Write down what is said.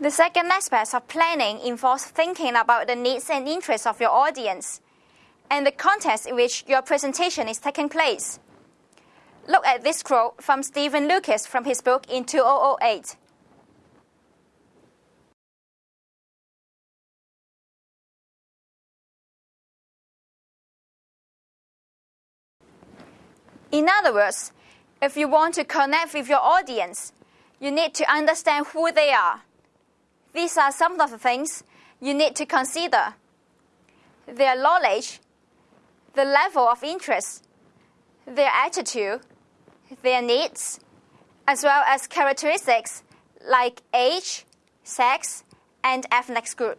The second aspect of planning involves thinking about the needs and interests of your audience and the context in which your presentation is taking place. Look at this quote from Stephen Lucas from his book in 2008. In other words, if you want to connect with your audience, you need to understand who they are. These are some of the things you need to consider their knowledge, the level of interest, their attitude, their needs, as well as characteristics like age, sex, and ethnic group.